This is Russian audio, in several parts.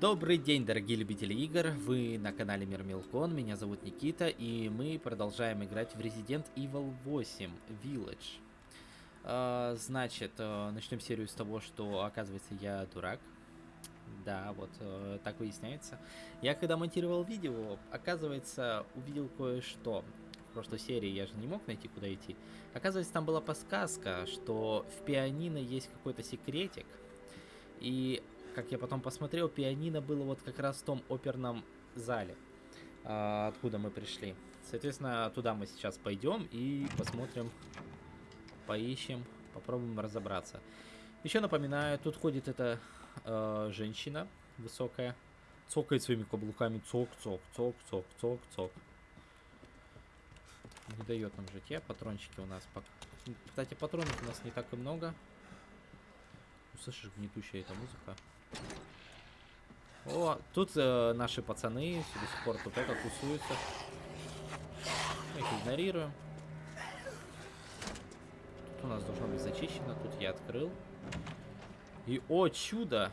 Добрый день, дорогие любители игр, вы на канале Мир Милкон, меня зовут Никита, и мы продолжаем играть в Resident Evil 8 Village. А, значит, а, начнем серию с того, что, оказывается, я дурак. Да, вот а, так выясняется. Я когда монтировал видео, оказывается, увидел кое-что. В прошлой серии я же не мог найти, куда идти. Оказывается, там была подсказка, что в пианино есть какой-то секретик. И как я потом посмотрел, пианино было вот как раз в том оперном зале, а, откуда мы пришли. Соответственно, туда мы сейчас пойдем и посмотрим, поищем, попробуем разобраться. Еще напоминаю, тут ходит эта э, женщина высокая, цокает своими каблуками, цок, цок, цок, цок, цок, цок. Не дает нам житья, патрончики у нас пока. Кстати, патронов у нас не так и много. Слышишь, гнетущая эта музыка. О, тут э, наши пацаны до сих пор тут это тусуются. Мы их игнорируем. Тут у нас должно быть зачищено. Тут я открыл. И, о, чудо!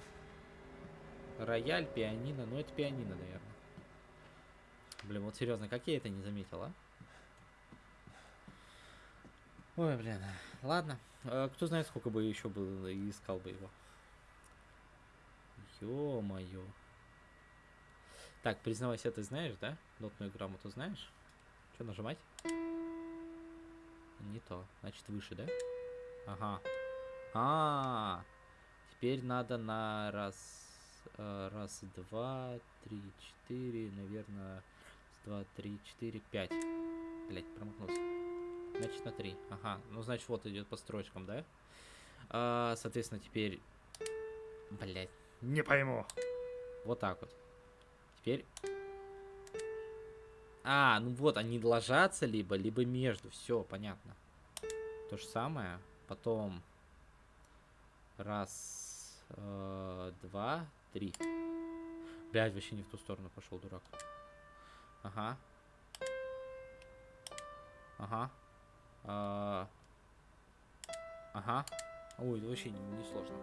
Рояль, пианино. Ну, это пианино, наверное. Блин, вот серьезно, как я это не заметил, а? Ой, блин. Ладно. А, кто знает, сколько бы еще было искал бы его. Ё-моё. Так, признавайся, ты знаешь, да? Нотную грамоту знаешь? Что нажимать? Не то. Значит, выше, да? Ага. А, -а, -а. теперь надо на раз, э, раз, два, три, четыре, наверное, два, три, четыре, пять. Блять, промахнулся. Значит, на три. Ага. Ну, значит, вот идет по строчкам, да? А, соответственно, теперь... Блять. Не пойму. Вот так вот. Теперь... А, ну вот, они ложатся либо, либо между. Все, понятно. То же самое. Потом... Раз, э, два, три. Блядь, вообще не в ту сторону пошел, дурак. Ага. Ага. А... Ага. Ой, вообще не, не сложно.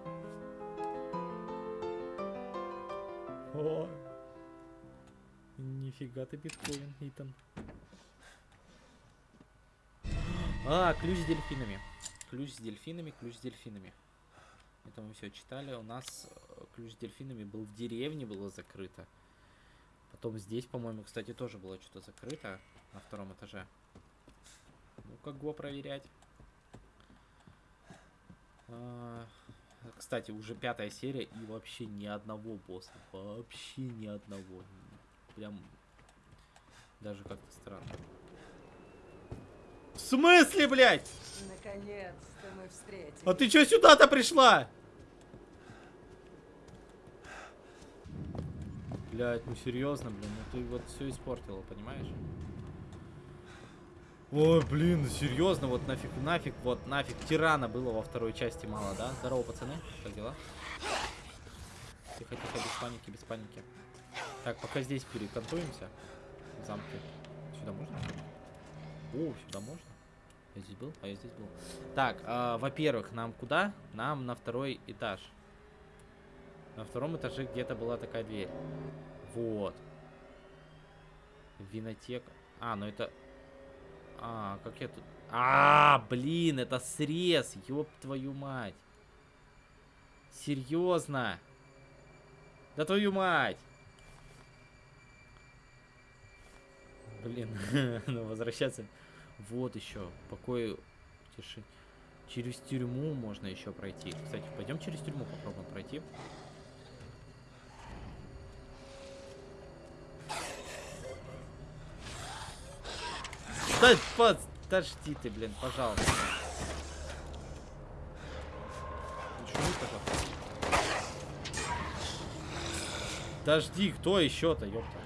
О, нифига ты биткоин, Итан. А, ключ с дельфинами. Ключ с дельфинами, ключ с дельфинами. Это мы все читали. У нас э, ключ с дельфинами был в деревне, было закрыто. Потом здесь, по-моему, кстати, тоже было что-то закрыто на втором этаже. Ну, как го проверять. А, кстати, уже пятая серия и вообще ни одного босса. Вообще ни одного. Прям даже как-то странно. В смысле, блядь? Наконец-то мы встретились. А ты чё сюда-то пришла? Блядь, ну серьезно, блин, ну ты вот все испортила, понимаешь? Ой, блин, серьезно, вот нафиг, нафиг, вот нафиг. Тирана было во второй части мало, да? Здорово, пацаны, как дела? Тихо, тихо, без паники, без паники. Так, пока здесь перекантуемся. В замке. Сюда можно? О, сюда можно? Я здесь был? А я здесь был. Так, э, во-первых, нам куда? Нам на второй этаж. На втором этаже где-то была такая дверь. Вот. Винотека. А, ну это а, как я тут... А, блин, это срез, ёб твою мать. Серьезно? Да твою мать! Блин, ну возвращаться... Вот еще, покой, тиши. Через тюрьму можно еще пройти. Кстати, пойдем через тюрьму попробуем пройти. Да, подожди ты, блин, пожалуйста. Подожди, кто еще-то, ёпта?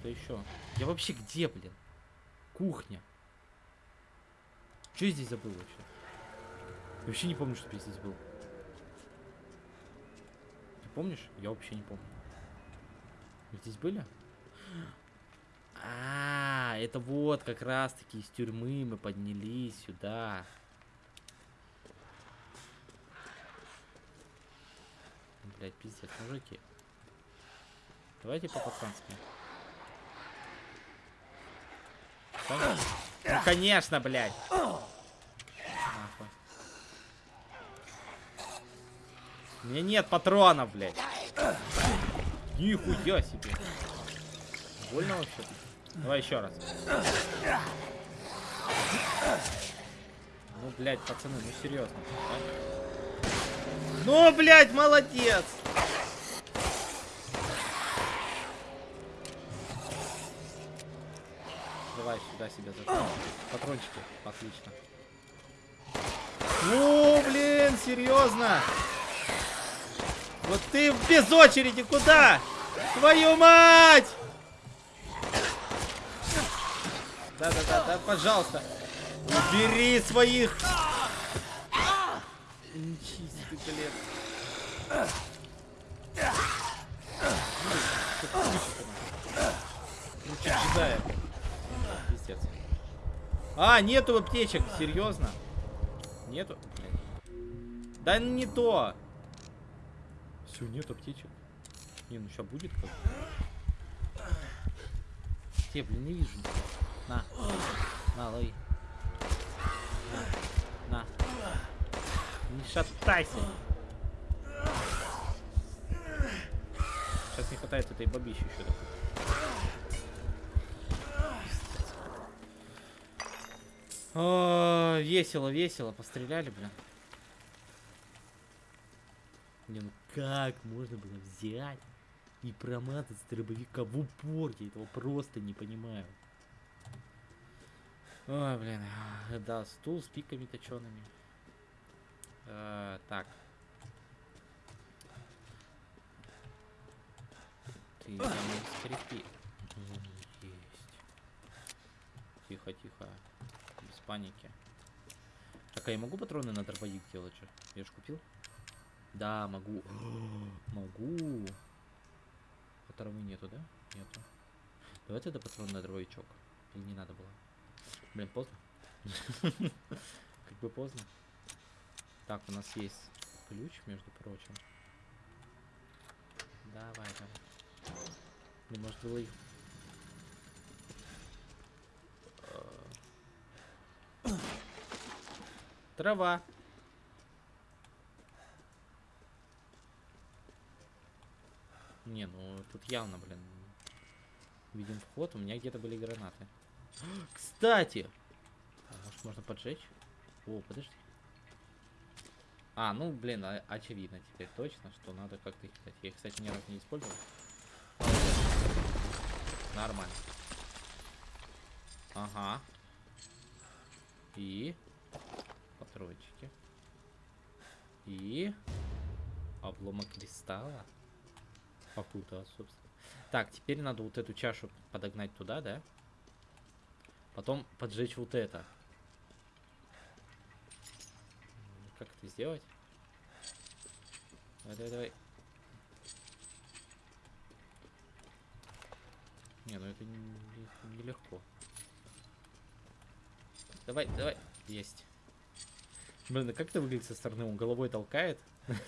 Кто еще? Я вообще где, блин? Кухня. Что я здесь забыл вообще? Я вообще не помню, что я здесь был. Ты помнишь? Я вообще не помню. Вы здесь были? А, это вот как раз таки из тюрьмы мы поднялись сюда. блядь, пиздец, мужики. Давайте по-пацански. Ну, конечно, блядь. Нахуй. У меня нет патронов, блядь. Нихуя себе. Больно вообще? Давай еще раз. Ну, блядь, пацаны, ну серьезно. да? Ну, блядь, молодец! Давай сюда себя зажмем. Патрончики, отлично. Ну, блин, серьезно? Вот ты без очереди куда? Твою мать! Да-да-да, да, пожалуйста. Убери своих. Нечистый, блин. Пиздец. А, нету аптечек, серьезно? Нету? Да не то. Все, нет аптечек. Не, ну сейчас будет как Те, блин, не вижу. ничего. На. На, лови. На. Не шатайся. Сейчас не хватает этой бабищи еще. О, весело, весело. Постреляли, блин. Не, ну как можно было взять и проматать с дробовика в упор? Я этого просто не понимаю. Ой, блин. а, Да, стул с пиками точеными. Э, так. Ты там скрипи. Есть. Тихо, тихо. Без паники. Так, а я могу патроны на дробовик делать же? Я же купил? Да, могу. могу. А травы нету, да? Нету. Давай тогда патрон на дробовичок. Или не надо было? Блин, поздно. Как бы поздно. Так, у нас есть ключ, между прочим. Давай, давай. Блин, может было их... Э, Трава. Не, ну тут явно, блин, видим вход. У меня где-то были гранаты. Кстати! А, может можно поджечь? О, подожди. А, ну, блин, а- очевидно теперь точно, что надо как-то их кидать. Я их, кстати, ни разу не использовал. Нормально. Ага. И... Патрончики. И... Обломок кристалла. Попутал, собственно. Так, теперь надо вот эту чашу подогнать туда, да? Потом поджечь вот это. Как это сделать? Давай, давай, давай. Не, ну это не- нелегко. Давай, давай. Есть. Блин, а как это выглядит со стороны? Он головой толкает?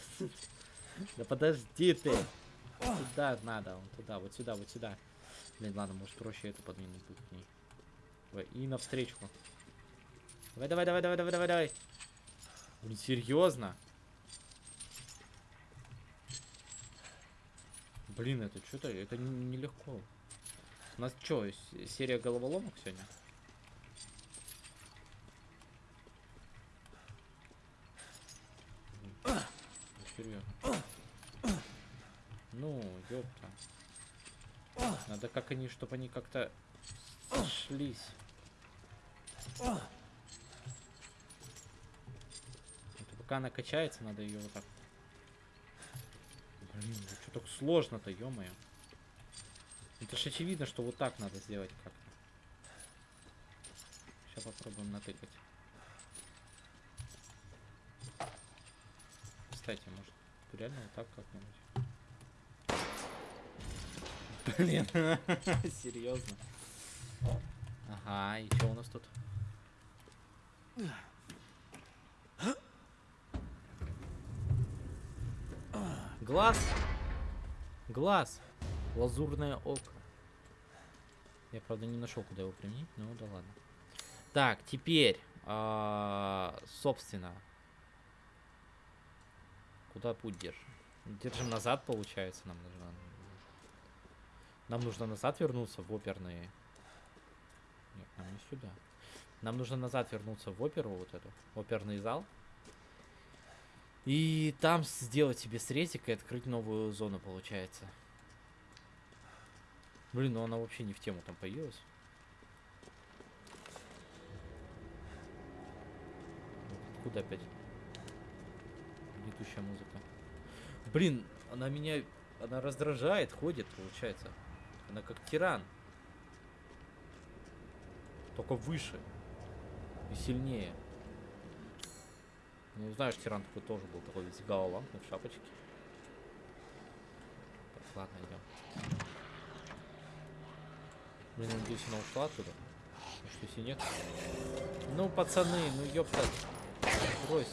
Да подожди ты. Туда надо, он туда, вот сюда, вот сюда. Блин, ладно, может проще эту подвинуть к ней. И навстречку. Давай, давай, давай, давай, давай, давай, давай. Блин, серьезно? Блин, это что-то, это нелегко. У нас что, серия головоломок сегодня? Ну, ёпта. Надо как они, чтобы они как-то сошлись. Это пока она качается, надо ее вот так. Блин, ну что так сложно-то, ё-моё. Это ж очевидно, что вот так надо сделать как-то. Сейчас попробуем натыкать. Кстати, может, реально вот так как-нибудь. Блин, серьезно. Ага, и что у нас тут? Глаз. Глаз. Лазурное око. Я, правда, не нашел, куда его применить, ну да ладно. Так, теперь, а, собственно, куда путь держим? Держим назад, получается, нам нужно. Нам нужно назад вернуться в оперные. Нет, нам не сюда. Нам нужно назад вернуться в оперу, вот эту, оперный зал. И там сделать себе срезик и открыть новую зону, получается. Блин, ну она вообще не в тему там появилась. Куда опять? Летущая музыка. Блин, она меня... Она раздражает, ходит, получается. Она как тиран. Только выше. И сильнее. Ну, знаешь, тиран такой тоже был такой весь галантный в шапочке. Так, ладно, идем. Блин, надеюсь, она ушла оттуда. Ну что, если нет? Ну, пацаны, ну ёпта. Брось.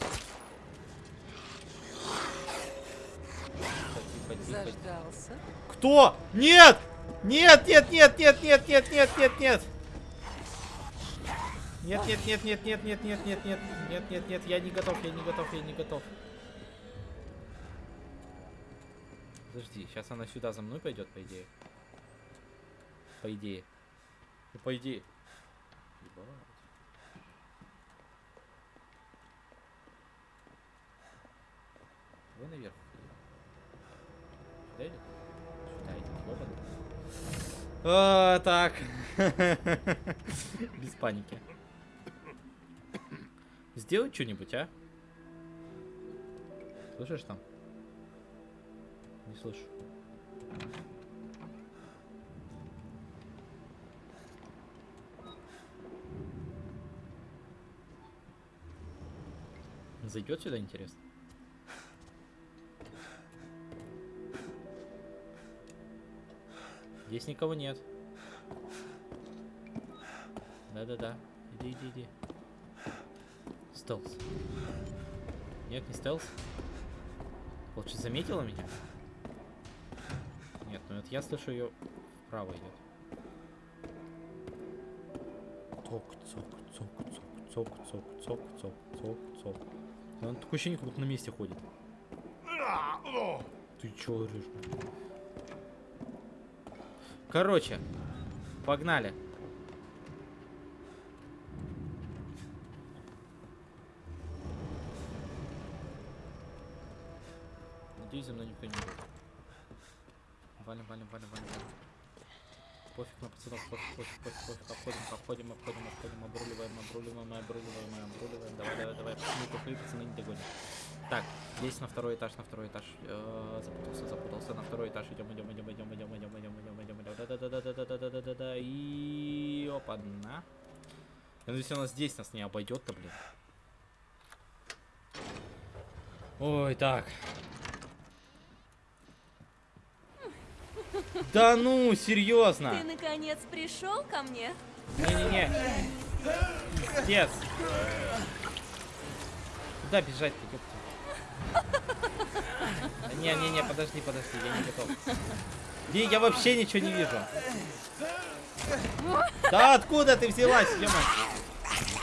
Заждался. Кто? Нет! Нет, нет, нет, нет, нет, нет, нет, нет, нет. Нет, нет, нет, нет, нет, нет, нет, нет, нет, нет, нет, нет, я не готов, я не готов, я не готов. Подожди, сейчас она сюда за мной пойдет, по идее. По идее. Ну, по идее. Ебать. Давай наверх. Сюда идет? Сюда идет, ёбаный. А, так. Без паники. Сделай что-нибудь, а? Слышишь там? Не слышу. Зайдет сюда, интересно? Здесь никого нет. Да-да-да. Иди, иди, иди. Стелс. Нет, не стелс. Лучше заметила меня? Нет, ну это я слышу ее вправо идет. Цок, цок, цок, цок, цок, цок, цок, цок, цок, цок. Он такое ощущение, как будто на месте ходит. Ты чё орешь? Короче, погнали. Надеюсь, за мной никто не будет. Валим, валим, валим, валим. Пофиг на пацанов, пофиг, пофиг, пофиг, пофиг. Обходим, обходим, обходим, обходим, обруливаем, обруливаем, обруливаем, обруливаем. Давай, давай, давай, пацаны, тупые пацаны не догонят. Так, здесь на второй этаж, на второй этаж. Э, запутался, запутался. На второй этаж идем, идем, идем, идем, идем, идем, идем, идем, идем, идем. Да-да-да-да-да-да-да-да-да-да. И опа, на. Я надеюсь, она здесь нас не обойдет-то, блин. Ой, так. Да ну, серьезно. Ты наконец пришел ко мне? Не-не-не. Пиздец. Куда бежать-то, ёпта? Не-не-не, подожди, подожди, я не готов. Не, я вообще ничего не вижу. Да откуда ты взялась, ё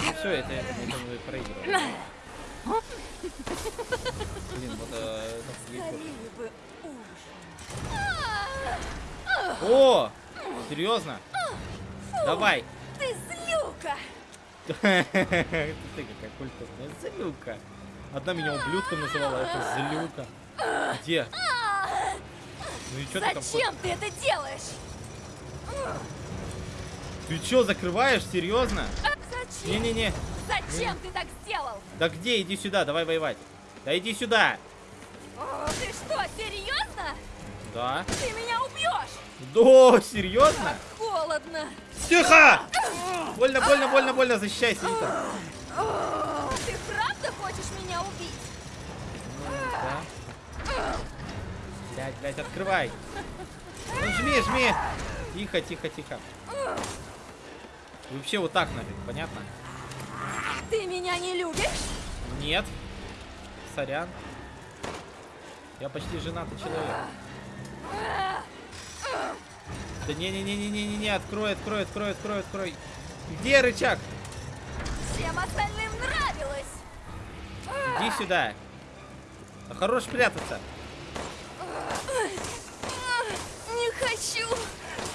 Ну все, это, это мы проигрываем. Блин, вот э, бы ужин. О! Серьезно? Давай! Ты злюка! Ты какая культурная злюка. Одна меня ублюдком называла, а это злюка. Где? Ну и что ты там Зачем ты это делаешь? Ты чё, закрываешь? Серьезно? Зачем? Не-не-не. Зачем ты так сделал? Да где? Иди сюда, давай воевать. Да иди сюда. О, ты что, серьезно? Да. Ты меня убьешь! Да, серьезно? Холодно! Тихо! Больно, больно, больно, больно, защищайся, Вита. О, ты правда хочешь меня убить? Да. Блять, блять, открывай. Ну жми, жми. Тихо, тихо, тихо. Вообще вот так нафиг, понятно? Ты меня не любишь? Нет. Сорян. Я почти женатый человек. Да не-не-не-не-не-не, открой, открой, открой, открой, открой. Где рычаг? Всем остальным нравилось. Иди сюда. Хорош прятаться. Не хочу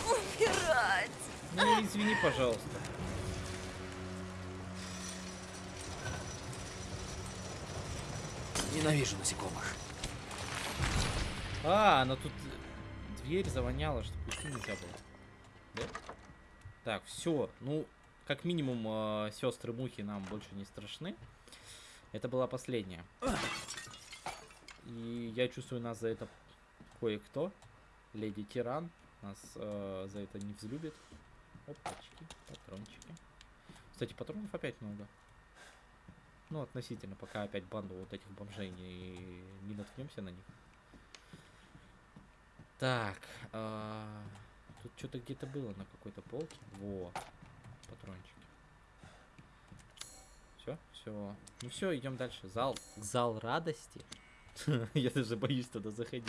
умирать. Ну, извини, пожалуйста. Ненавижу насекомых. А, но тут дверь завоняла, что пути нельзя было. Да? Так, все. Ну, как минимум, э, сестры мухи нам больше не страшны. Это была последняя. И я чувствую, нас за это кое-кто. Леди Тиран нас э, за это не взлюбит. Опачки, патрончики. Кстати, патронов опять много. Ну, относительно, пока опять банду вот этих бомжей не, не наткнемся на них. Так, а, тут что-то где-то было на какой-то полке. Во, патрончики. Все, все. Ну все, идем дальше. Зал, зал радости. Я даже боюсь туда заходить.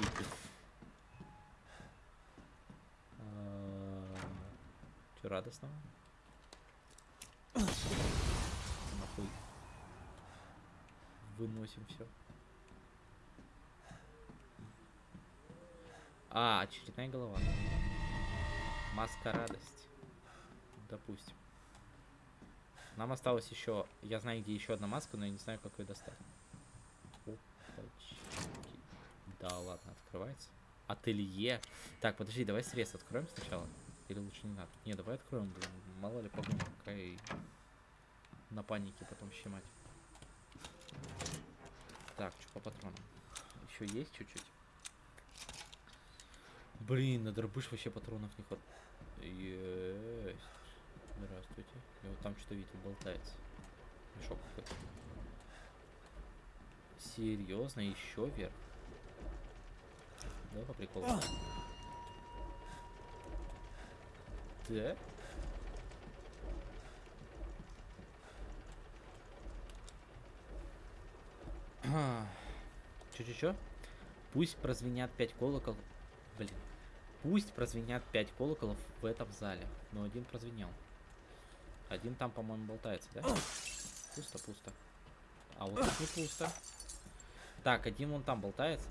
Че радостного? Нахуй. Выносим все. А, очередная голова. Маска радости. Допустим. Нам осталось еще... Я знаю, где еще одна маска, но я не знаю, как ее достать. Опачки. Да, ладно, открывается. Ателье. Так, подожди, давай срез откроем сначала. Или лучше не надо? Не, давай откроем, блин. Мало ли погоня какая на панике потом щемать. Так, что по патронам? Еще есть чуть-чуть. Блин, на дробыш вообще патронов не хватает. Есть. Здравствуйте. Я вот там что-то видел, болтается. Мешок какой-то. Серьезно, еще вверх. Да, по приколу. Да? Чё-чё-чё? Пусть прозвенят пять колоколов. Блин. Пусть прозвенят пять колоколов в этом зале. Но один прозвенел. Один там, по-моему, болтается, да? Пусто, пусто. А вот тут не пусто. Так, один вон там болтается.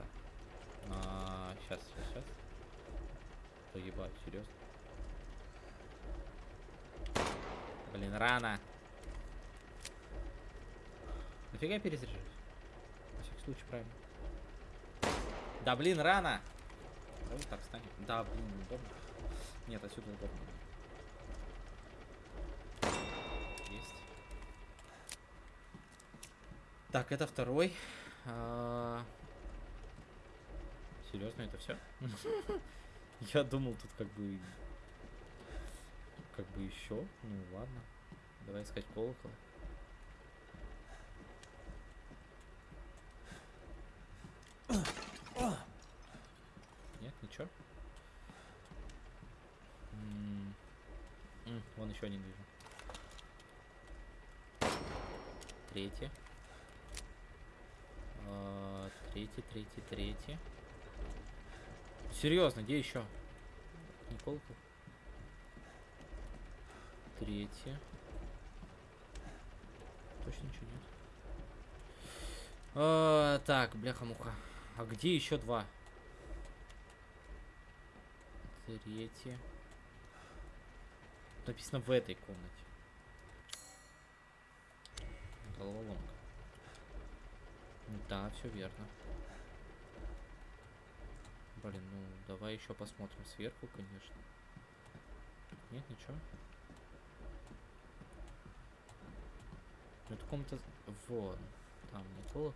А, сейчас, сейчас, сейчас. Да ебать, серьезно. Блин, рано. Нафига перезаряжаюсь? На всякий случай, правильно. Да блин, рано! Вот так станем. Да, блин, удобно. Нет, отсюда удобно. Есть. Так, это второй. А... Серьезно, это все? Я думал, тут как бы... Как бы еще. Ну ладно. Давай искать колокол. Нет, ничего. М, м, Вон еще один вижу. Третий. А, Третий, третий, третий. Серьезно, где еще? Не колокол? Третий. Точно ничего нет. А, так, бляха-муха. А где еще два? Третье. Написано в этой комнате. Головоломка. Да, все верно. Блин, ну давай еще посмотрим сверху, конечно. Нет, ничего. Ну это комната... Вон. Там не колокол.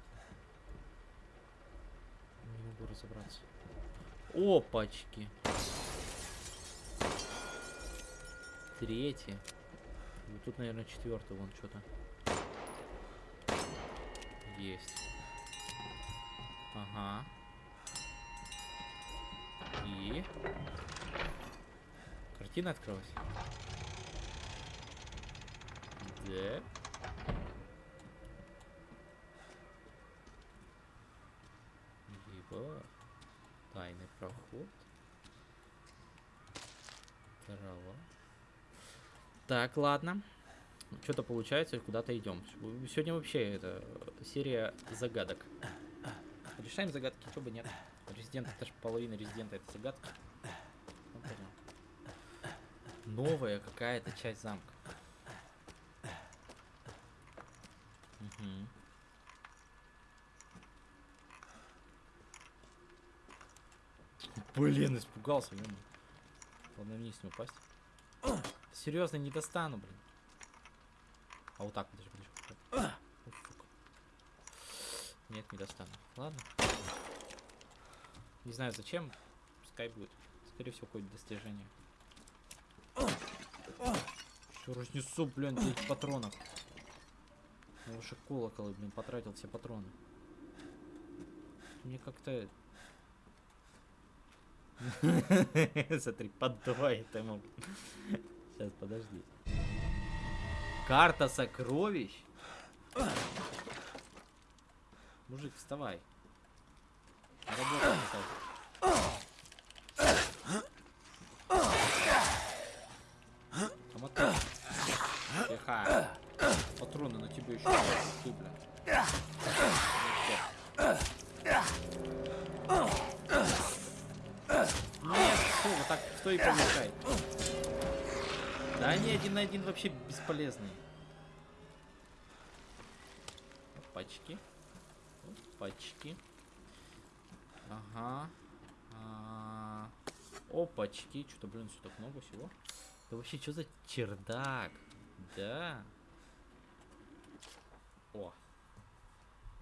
Не могу разобраться. Опачки. Третий. Вот тут, наверное, четвертый, вон что-то. Есть. Ага. И... Картина открылась. Да. Опа. Тайный проход. Трава. Так, ладно. Что-то получается, куда-то идем. Сегодня вообще это серия загадок. Решаем загадки, чего бы нет. Резидент, это же половина резидента, это загадка. Ну. Новая какая-то часть замка. Мгм. Блин, испугался, ё Ладно, вниз не упасть. Серьезно, не достану, блин. А вот так, подожди, подожди. Сука. Нет, не достану. Ладно. Не знаю зачем. Пускай будет. Скорее всего, какое-то достижение. Все разнесу, блин, этих патронов. Я колоколы, блин, потратил все патроны. Мне как-то... Смотри, поддувает ему. Сейчас, подожди. Карта сокровищ? Мужик, вставай. Работа. Один вообще бесполезные. Опачки. Опачки. Ага. А Опачки. Что-то, блин, все так много всего. Да вообще, что за чердак? Да. О.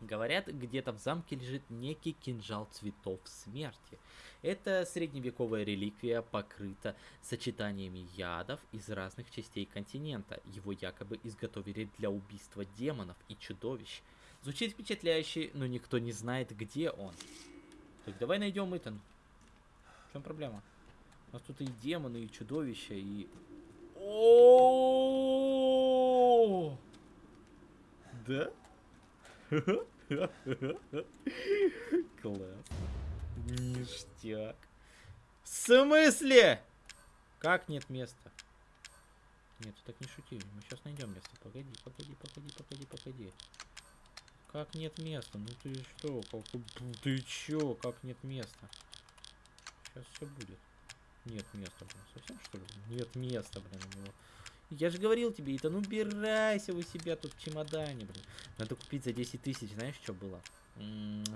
Говорят, где-то в замке лежит некий кинжал цветов смерти. Это средневековая реликвия покрыта сочетаниями ядов из разных частей континента. Его якобы изготовили для убийства демонов и чудовищ. Звучит впечатляюще, но никто не знает, где он. Так давай найдем Итан. В чем проблема? У нас тут и демоны, и чудовища, и... О! Да? Класс. Ништяк. В смысле? Как нет места? Нет, так не шути. Мы сейчас найдем место. Погоди, погоди, погоди, погоди, погоди. Как нет места? Ну ты что? Как... Ты чё? Как нет места? Сейчас все будет. Нет места, блин. Совсем что ли? Нет места, блин, у него. Я же говорил тебе, ну убирайся у себя тут в чемодане, блин. Надо купить за 10 тысяч, знаешь, что было?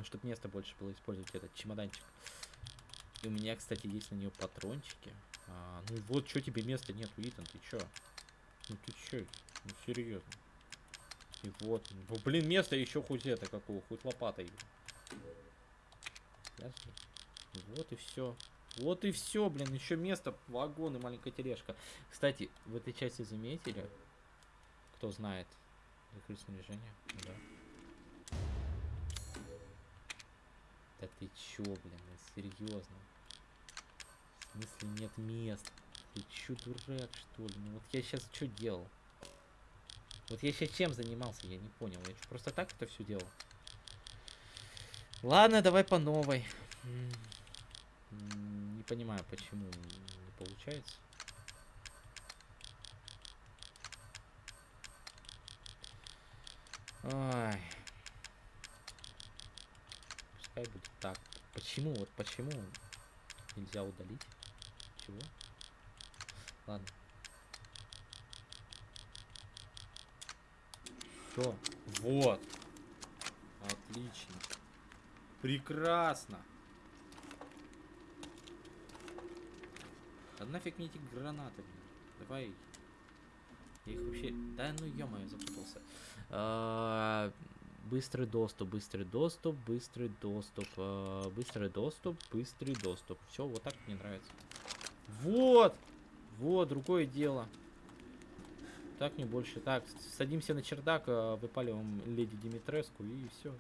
Чтобы место больше было использовать этот чемоданчик. И у меня, кстати, есть на нее патрончики. А, ну вот, что тебе места нету, Итан, ты чё? Ну ты чё? Ну серьезно. И вот, ну, блин, место еще хоть это какого, хоть лопатой. Ясно? Вот и все. Вот и все, блин, еще место, вагон и маленькая тележка. Кстати, в этой части заметили, кто знает, закрыть снаряжение, да. Да ты чё, блин, серьезно? В смысле нет мест? Ты чё, дурак, что ли? Ну вот я сейчас что делал? Вот я сейчас чем занимался, я не понял. Я просто так это все делал? Ладно, давай по новой. Не понимаю, почему не получается. Ай. Пускай будет так. Почему? Вот почему нельзя удалить? Чего? Ладно. Все. Вот. Отлично. Прекрасно. Да нафиг мне эти гранаты, блин. Давай. Я их вообще... Да ну ё запутался. А, быстрый доступ, быстрый доступ, быстрый доступ, а, быстрый доступ, быстрый доступ. Все, вот так мне нравится. Вот! Вот, другое дело. Так не больше. Так, садимся на чердак, а, выпаливаем леди Димитреску и все.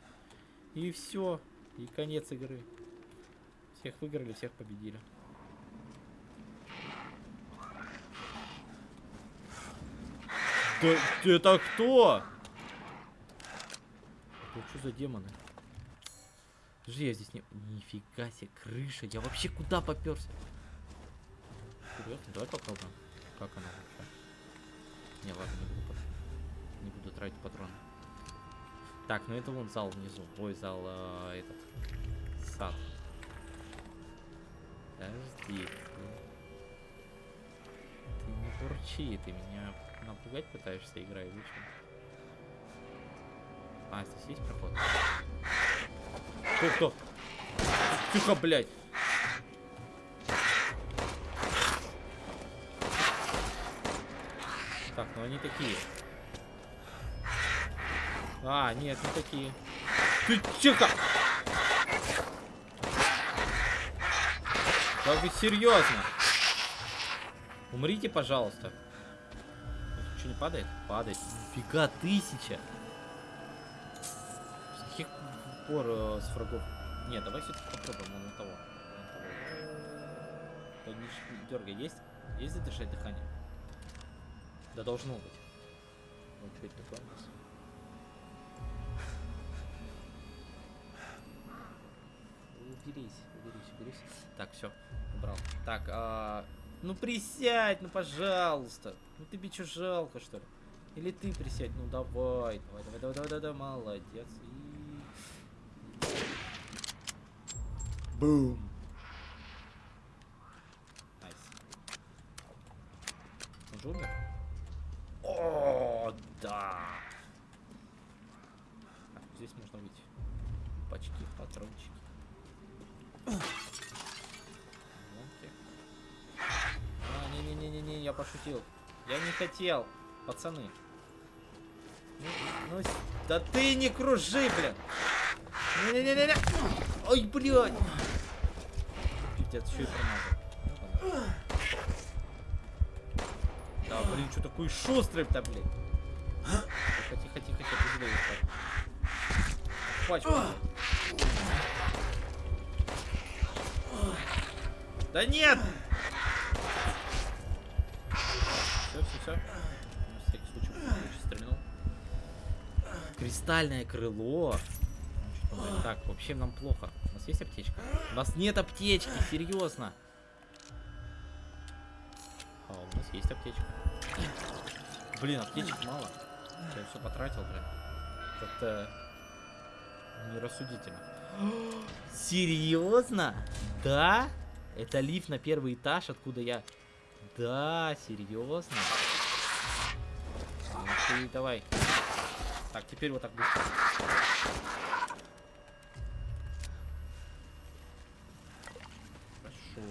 И все. И конец игры. Всех выиграли, всех победили. Да, это кто? Это что за демоны? Подожди, я здесь не... Нифига себе, крыша. Я вообще куда поперся? Серьезно? Давай попробуем. Как она вообще? Не, ладно, не буду, не буду тратить патроны. Так, ну это вон зал внизу. Ой, зал а, этот. Сад. Подожди. Ты, ты не бурчи, ты меня напугать пытаешься, игра или что? А, здесь есть проход? Кто, кто? Тихо, блядь. Так, ну они такие. А, нет, не такие. Ты тихо! Да вы серьезно? Умрите, пожалуйста. Не падает? Падает. Фига, тысяча. С каких пор э, с врагов? Нет, давай все-таки попробуем на того. того. Не, не дергай, есть? Есть задержать дыхание? Да должно быть. Вот что это такое у нас? Уберись, уберись, уберись. Так, все, убрал. Так, а, ну присядь, ну пожалуйста. Ну тебе что жалко, что ли? Или ты присядь, ну давай, давай, давай, давай, давай, давай, давай, молодец. И... Бум. Nice. Он же умер? О, да. Так, здесь можно выйти. Пачки, патрончики. Не-не-не-не-не, я пошутил. Я не хотел, пацаны. Ну, ну, да ты не кружи, блин. Не-не-не-не. Ой, блядь. Пиздец, еще и промазал. Да, блин, что такой шустрый-то, блин. Тихо, тихо, тихо, тихо, тихо. Пачку. Да нет! Все. На всякий случай лучше стрельнул. Кристальное крыло. Так, вообще нам плохо. У нас есть аптечка? У нас нет аптечки, серьезно. А, у нас есть аптечка. Блин, аптечек мало. Я все потратил, блин. Как-то нерассудительно. Серьезно? Да? Это лифт на первый этаж, откуда я... Да, серьезно? Ты давай. Так, теперь вот так быстро. Хорошо.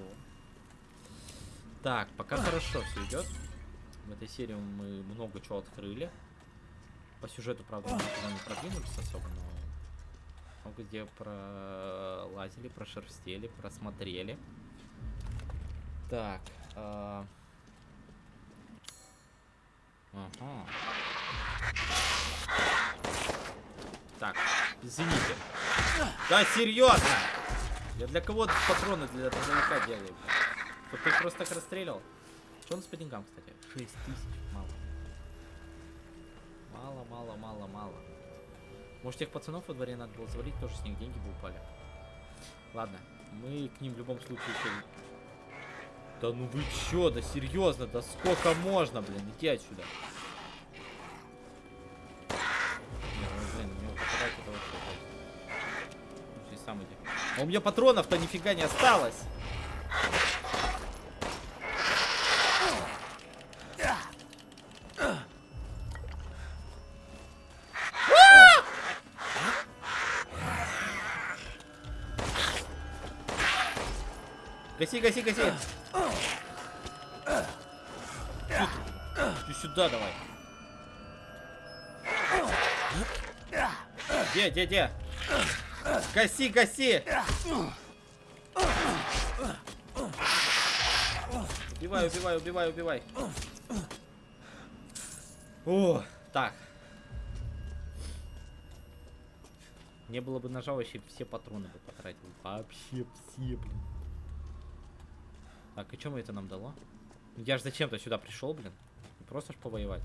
Так, пока хорошо все идет. В этой серии мы много чего открыли. По сюжету, правда, никуда не продвинулись особо, но много где пролазили, прошерстели, просмотрели. Так. а, Ага. Так, извините. Да, серьезно! Я для кого патроны для дробовика делаю? блин? Чтоб ты просто так расстреливал? Что у нас по деньгам, кстати? 6 тысяч. Мало. Мало, мало, мало, мало. Может, тех пацанов во дворе надо было завалить, тоже с них деньги бы упали. Ладно, мы к ним в любом случае еще... Да ну вы чё, да серьезно, да сколько можно, блин, отсюда. Ну, иди. А у меня патронов-то нифига не осталось. Гаси, гаси, гаси. Сюда давай. Где, где, где? Гаси, гаси. Убивай, убивай, убивай, убивай. О, так. Не было бы ножа, вообще все патроны бы потратил. Вообще все, блин. Так, и что это нам дало? Я же зачем-то сюда пришел, блин. Просто ж повоевать.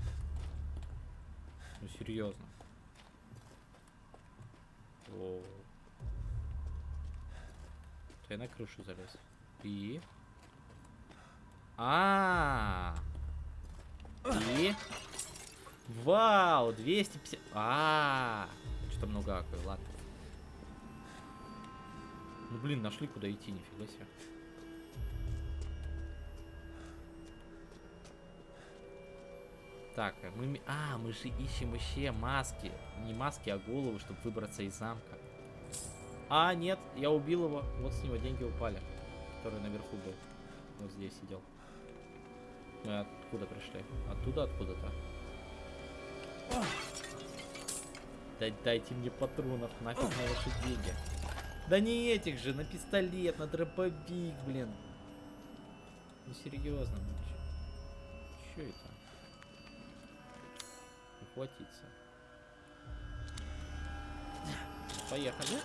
Ну, серьезно. О. Я на крышу залез. И... А, И... Вау, 250... А, Что-то много аквы, ладно. Ну, блин, нашли куда идти, нифига себе. Так, а мы... А, мы же ищем еще маски. Не маски, а голову, чтобы выбраться из замка. А, нет, я убил его. Вот с него деньги упали. Который наверху был. Вот здесь сидел. Мы откуда пришли? Оттуда, откуда-то. Дай, дайте мне патронов, нафиг на ваши деньги. Да не этих же, на пистолет, на дробовик, блин. Ну серьезно, ну чё, чё это? Ухватиться. Поехали.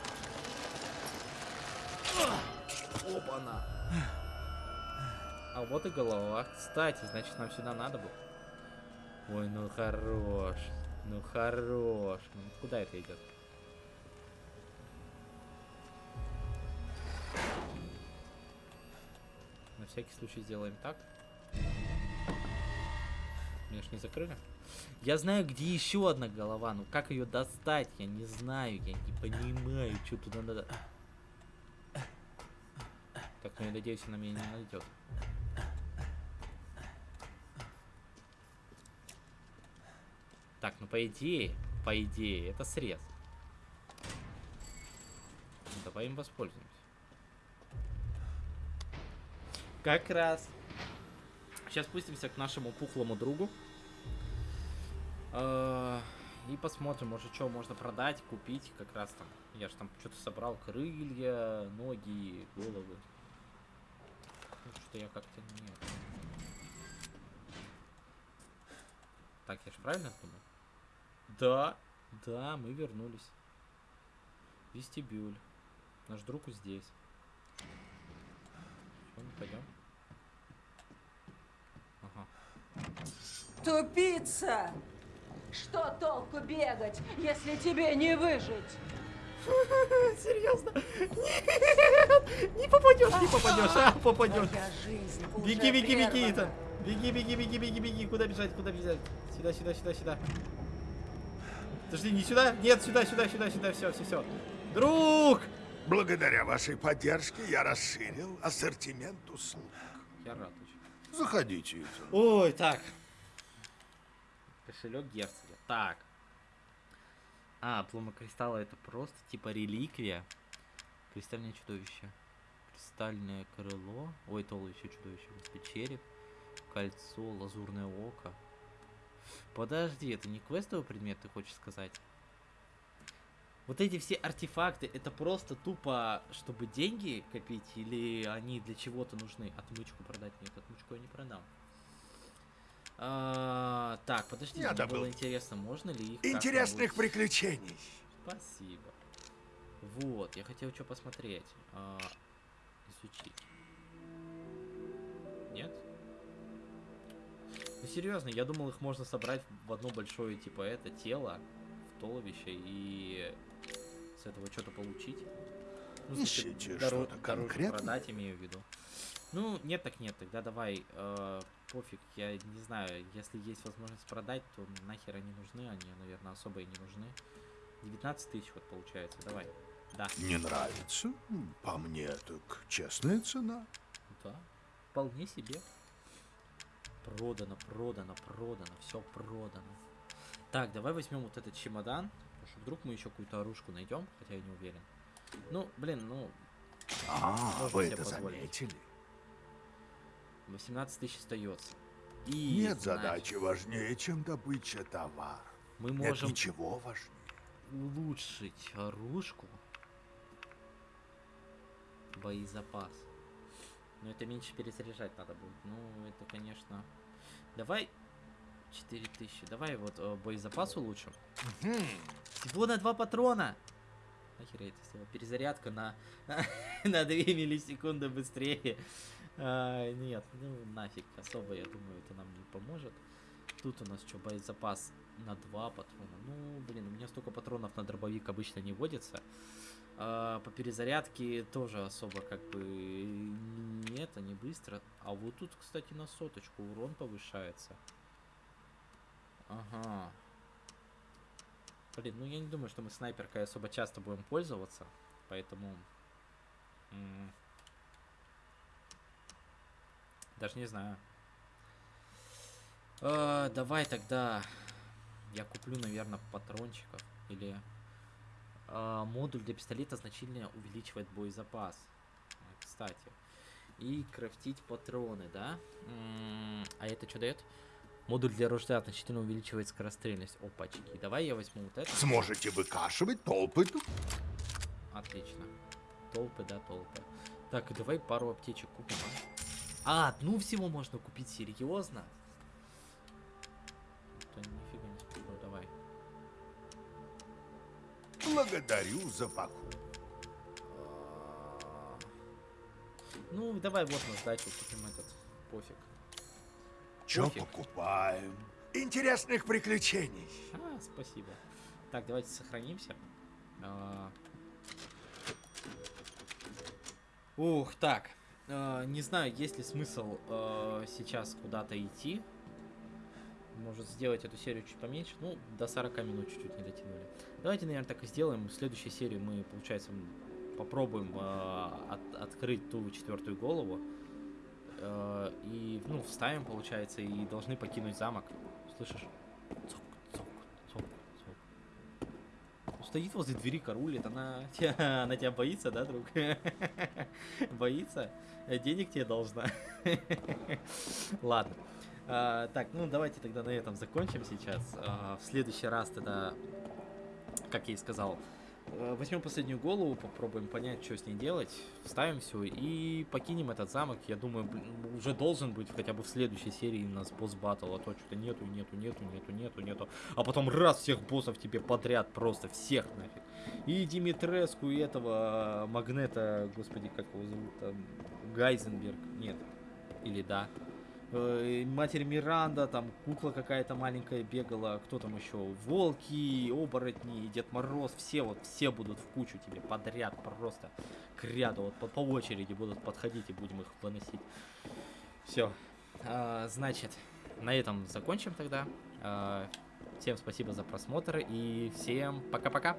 Опа-на. А вот и голова. Кстати, значит, нам сюда надо было. Ой, ну хорош. Ну хорош. Ну, куда это идет? На всякий случай сделаем так. Ж не закрыли. Я знаю, где еще одна голова. Ну как ее достать? Я не знаю. Я не понимаю, что туда надо. Так, ну я надеюсь, она меня не найдет. Так, ну по идее, по идее, это срез. Ну, давай им воспользуемся. Как раз. Сейчас спустимся к нашему пухлому другу. Э, И посмотрим, может, что можно продать, купить, как раз там. Я же там что-то собрал, крылья, ноги, головы. Ну, Что я как-то нет. Так, я же правильно думаю? Да, да, мы вернулись. Вестибюль. Наш друг здесь. Что, мы пойдем? Ага. Тупица! Что толку бегать, если тебе не выжить? Серьезно? Нет! Не попадешь, не попадешь, а попадешь. Беги, беги, беги. Итан. Беги, беги, беги, беги, беги. Куда бежать, куда бежать? Сюда, сюда, сюда, сюда. Подожди, не сюда? Нет, сюда, сюда, сюда, сюда. Все, все, все. Друг! Благодаря вашей поддержке я расширил ассортимент услуг. Я рад очень. Заходите. Ой, так. Кошелек герцога. Так. А, плома кристалла это просто типа реликвия. Кристальное чудовище. Кристальное крыло. Ой, туловище чудовище. господи, Череп. Кольцо, лазурное око. Подожди, это не квестовый предмет, ты хочешь сказать? Вот эти все артефакты, это просто тупо, чтобы деньги копить, или они для чего-то нужны? Отмычку продать? Нет, отмычку я не продам. А, так, подожди, Я мне добыл. было интересно, можно ли их Интересных приключений. Спасибо. Вот, я хотел что посмотреть. А, изучить. Нет? Ну серьезно, я думал, их можно собрать в одно большое, типа, это тело, в туловище, и с этого что-то получить. Ну, Ищите что-то конкретное? продать, имею в виду. Ну, нет так нет, тогда давай, э, пофиг, я не знаю, если есть возможность продать, то нахер они нужны, они, наверное, особо и не нужны. 19 тысяч вот получается, давай. Да, Не нравится? По мне, так честная цена. да, вполне себе. Продано, продано, продано, все продано. Так, давай возьмем вот этот чемодан, потому что вдруг мы еще какую-то оружку найдем, хотя я не уверен. Ну, блин, ну, А, вы это позволить. заметили? 18 тысяч остается. И, Нет значит, задачи важнее, чем добыча товара. мы Нет можем ничего важнее. улучшить оружку. Боезапас. Но это меньше перезаряжать надо будет. Ну, это, конечно... Давай 4000. Давай вот э, боезапас улучшим. Всего на два патрона. Нахер я это сделал? Перезарядка на, на 2 миллисекунды быстрее. А, нет, ну нафиг. Особо, я думаю, это нам не поможет. Тут у нас что, боезапас на два патрона. Ну, блин, у меня столько патронов на дробовик обычно не водится. А, по перезарядке тоже особо как бы не это, не быстро. А вот тут, кстати, на соточку урон повышается. Ага. Блин, ну я не думаю, что мы снайперкой особо часто будем пользоваться. Поэтому... Даже не знаю. А, давай тогда я куплю, наверное, патрончиков. Или а, модуль для пистолета значительно увеличивает боезапас. А, Кстати. И крафтить патроны, да? М, А это что дает? Модуль для ружья значительно увеличивает скорострельность. Опачки. Давай я возьму вот это. Сможете выкашивать толпы тут? Отлично. Толпы, да, толпы. Так, и давай пару аптечек купим. А, одну всего можно купить, серьезно? Да нифига не смешно, давай. Благодарю за покупку. А, Ну, давай вот на сдачу купим этот. Пофиг. Пофиг. покупаем? Интересных приключений. А, спасибо. Так, давайте сохранимся. А. Ух, так. А, Не знаю, есть ли смысл а, сейчас куда-то идти. Может сделать эту серию чуть поменьше. Ну, до 40 минут чуть-чуть не дотянули. Давайте, наверное, так и сделаем. В следующей серии мы, получается, попробуем а, от- открыть ту четвертую голову. Э, и, ну, вставим, получается, и должны покинуть замок. Слышишь цок. Ну, Стоит возле двери, карулит, она, она тебя боится, да, друг? Боится? Э, Денег тебе должна. Ладно. А, так, ну давайте тогда на этом закончим сейчас. А, в следующий раз тогда, как я и сказал, возьмем последнюю голову, попробуем понять, что с ней делать, вставим все и покинем этот замок. Я думаю, уже должен быть хотя бы в следующей серии у нас босс батл, а то что-то нету, нету, нету, нету, нету, нету. А потом раз всех боссов тебе подряд, просто всех нафиг. И Димитреску, и этого э, Магнета, господи, как его зовут, там, Гайзенберг, нет, или да. Э, Матерь Миранда, там кукла какая-то маленькая бегала, кто там еще, волки, оборотни, Дед Мороз, все вот, все будут в кучу тебе подряд, просто к ряду, вот по, по очереди будут подходить и будем их выносить. Все, значит, на этом закончим тогда. А, всем спасибо за просмотр и всем пока-пока.